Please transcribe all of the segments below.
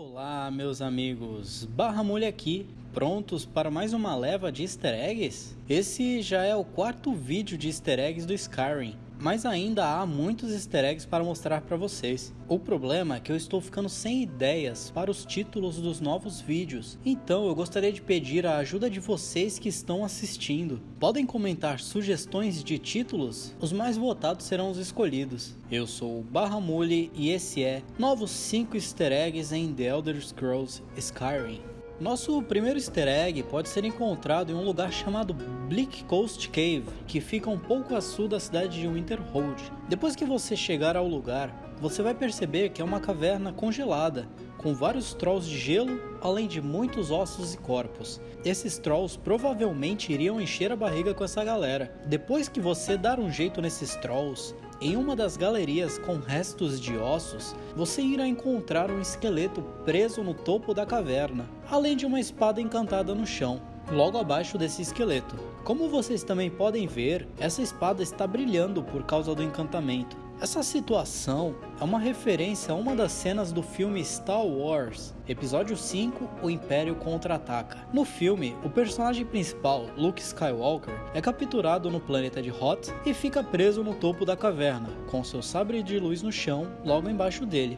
Olá, meus amigos. Barra Mulher aqui, prontos para mais uma leva de easter eggs? Esse já é o quarto vídeo de easter eggs do Skyrim, mas ainda há muitos easter eggs para mostrar para vocês. O problema é que eu estou ficando sem ideias para os títulos dos novos vídeos, então eu gostaria de pedir a ajuda de vocês que estão assistindo. Podem comentar sugestões de títulos? Os mais votados serão os escolhidos. Eu sou o Barra Mule e esse é Novos 5 Easter Eggs em The Elder Scrolls Skyrim. Nosso primeiro easter egg pode ser encontrado em um lugar chamado Bleak Coast Cave, que fica um pouco a sul da cidade de Winterhold. Depois que você chegar ao lugar, você vai perceber que é uma caverna congelada, com vários trolls de gelo, além de muitos ossos e corpos. Esses trolls provavelmente iriam encher a barriga com essa galera. Depois que você dar um jeito nesses trolls, em uma das galerias com restos de ossos, você irá encontrar um esqueleto preso no topo da caverna, além de uma espada encantada no chão, logo abaixo desse esqueleto. Como vocês também podem ver, essa espada está brilhando por causa do encantamento. Essa situação é uma referência a uma das cenas do filme Star Wars, episódio 5, O Império Contra-Ataca. No filme, o personagem principal, Luke Skywalker, é capturado no planeta de Hoth e fica preso no topo da caverna, com seu sabre de luz no chão, logo embaixo dele.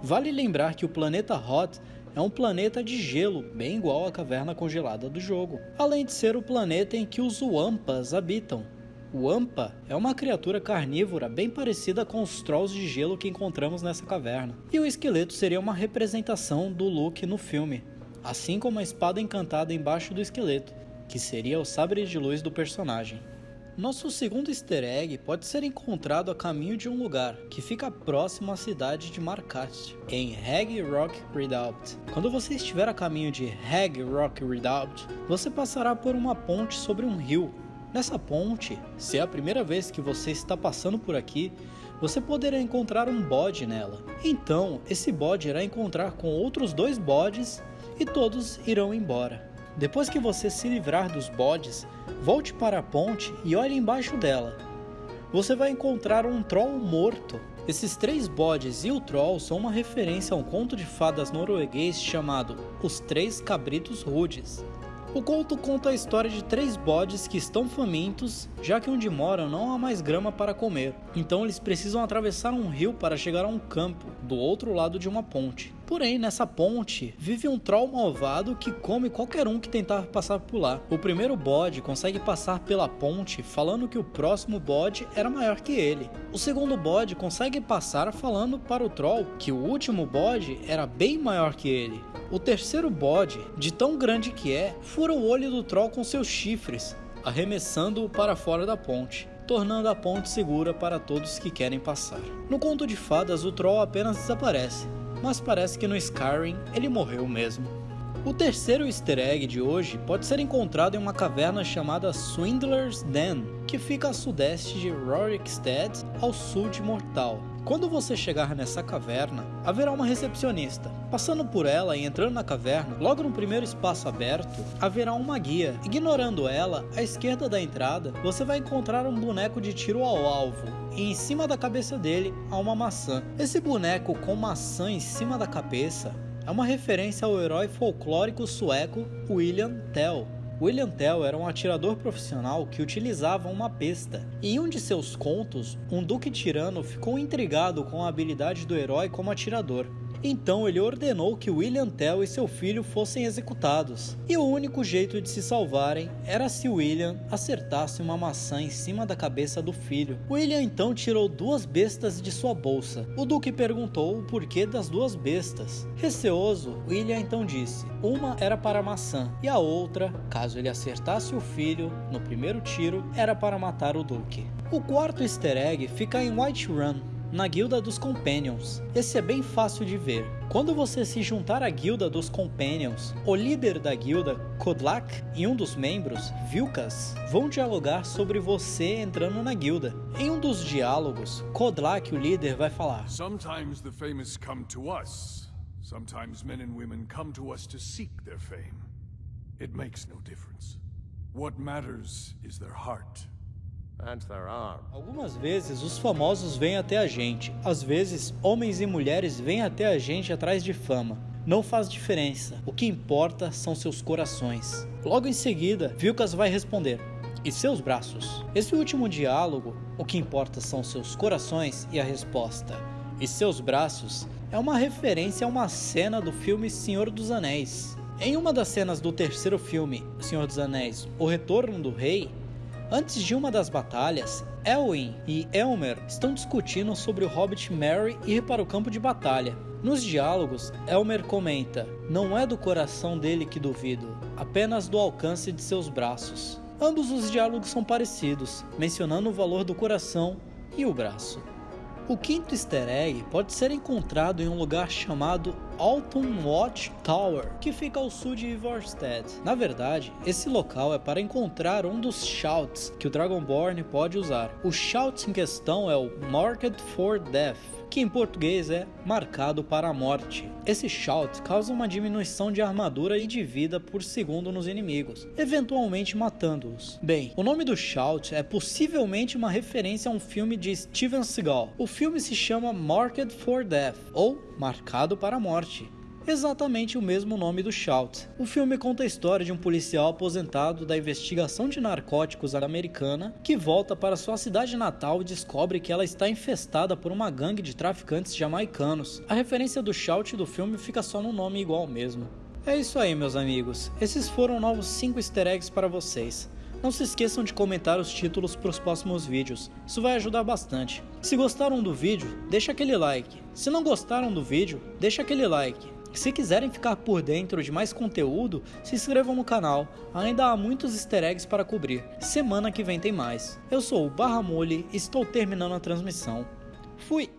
Vale lembrar que o planeta Hoth é um planeta de gelo, bem igual à caverna congelada do jogo, além de ser o planeta em que os Wampas habitam, o Ampa é uma criatura carnívora bem parecida com os trolls de gelo que encontramos nessa caverna. E o esqueleto seria uma representação do Luke no filme, assim como a espada encantada embaixo do esqueleto, que seria o sabre de luz do personagem. Nosso segundo easter egg pode ser encontrado a caminho de um lugar que fica próximo à cidade de Marcast, em Hag Rock Redoubt. Quando você estiver a caminho de Hag Rock Redoubt, você passará por uma ponte sobre um rio Nessa ponte, se é a primeira vez que você está passando por aqui, você poderá encontrar um bode nela. Então, esse bode irá encontrar com outros dois bodes e todos irão embora. Depois que você se livrar dos bodes, volte para a ponte e olhe embaixo dela. Você vai encontrar um troll morto. Esses três bodes e o troll são uma referência a um conto de fadas norueguês chamado Os Três Cabritos Rudes. O conto conta a história de três bodes que estão famintos, já que onde moram não há mais grama para comer. Então eles precisam atravessar um rio para chegar a um campo, do outro lado de uma ponte. Porém, nessa ponte vive um troll malvado que come qualquer um que tentar passar por lá. O primeiro bode consegue passar pela ponte falando que o próximo bode era maior que ele. O segundo bode consegue passar falando para o troll que o último bode era bem maior que ele. O terceiro bode, de tão grande que é, fura o olho do troll com seus chifres, arremessando-o para fora da ponte tornando a ponte segura para todos que querem passar. No conto de fadas, o troll apenas desaparece, mas parece que no Skyrim ele morreu mesmo. O terceiro easter egg de hoje pode ser encontrado em uma caverna chamada Swindler's Den, que fica a sudeste de Rorikstead, ao sul de Mortal. Quando você chegar nessa caverna, haverá uma recepcionista. Passando por ela e entrando na caverna, logo no primeiro espaço aberto, haverá uma guia. Ignorando ela, à esquerda da entrada, você vai encontrar um boneco de tiro ao alvo, e em cima da cabeça dele há uma maçã. Esse boneco com maçã em cima da cabeça é uma referência ao herói folclórico sueco William Tell. William Tell era um atirador profissional que utilizava uma besta. Em um de seus contos, um duque tirano ficou intrigado com a habilidade do herói como atirador. Então ele ordenou que William Tell e seu filho fossem executados. E o único jeito de se salvarem era se William acertasse uma maçã em cima da cabeça do filho. William então tirou duas bestas de sua bolsa. O duque perguntou o porquê das duas bestas. Receoso, William então disse: uma era para a maçã e a outra, caso ele acertasse o filho no primeiro tiro, era para matar o duque. O quarto easter egg fica em Whiterun, na guilda dos Companions. Esse é bem fácil de ver. Quando você se juntar à guilda dos Companions, o líder da guilda, Kodlak, e um dos membros, Vilkas, vão dialogar sobre você entrando na guilda. Em um dos diálogos, Kodlak, o líder, vai falar: Sometimes the famous come to us. Sometimes men and women come to us to seek their fame. It makes no difference. What matters is their heart. Algumas vezes os famosos vêm até a gente, às vezes homens e mulheres vêm até a gente atrás de fama. Não faz diferença, o que importa são seus corações. Logo em seguida, Vilcas vai responder: E seus braços? Esse último diálogo, o que importa são seus corações e a resposta: E seus braços? É uma referência a uma cena do filme Senhor dos Anéis. Em uma das cenas do terceiro filme, Senhor dos Anéis, O Retorno do Rei, Antes de uma das batalhas, Elwin e Elmer estão discutindo sobre o Hobbit Merry ir para o campo de batalha. Nos diálogos, Elmer comenta: Não é do coração dele que duvido, apenas do alcance de seus braços. Ambos os diálogos são parecidos, mencionando o valor do coração e o braço. O quinto easter egg pode ser encontrado em um lugar chamado Alton Watch Tower, que fica ao sul de Ivarstead. Na verdade, esse local é para encontrar um dos shouts que o Dragonborn pode usar. O shout em questão é o Marked for Death, que em português é marcado para a morte. Esse shout causa uma diminuição de armadura e de vida por segundo nos inimigos, eventualmente matando-os. Bem, o nome do shout é possivelmente uma referência a um filme de Steven Seagal. O filme se chama Marked for Death, ou Marcado para a Exatamente o mesmo nome do Shout. O filme conta a história de um policial aposentado da investigação de narcóticos americana que volta para sua cidade natal e descobre que ela está infestada por uma gangue de traficantes jamaicanos. A referência do Shout do filme fica só no nome igual mesmo. É isso aí, meus amigos. Esses foram novos 5 easter eggs para vocês. Não se esqueçam de comentar os títulos para os próximos vídeos, isso vai ajudar bastante. Se gostaram do vídeo, deixa aquele like. Se não gostaram do vídeo, deixa aquele like. Se quiserem ficar por dentro de mais conteúdo, se inscrevam no canal, ainda há muitos easter eggs para cobrir. Semana que vem tem mais. Eu sou o Barra Mole e estou terminando a transmissão. Fui!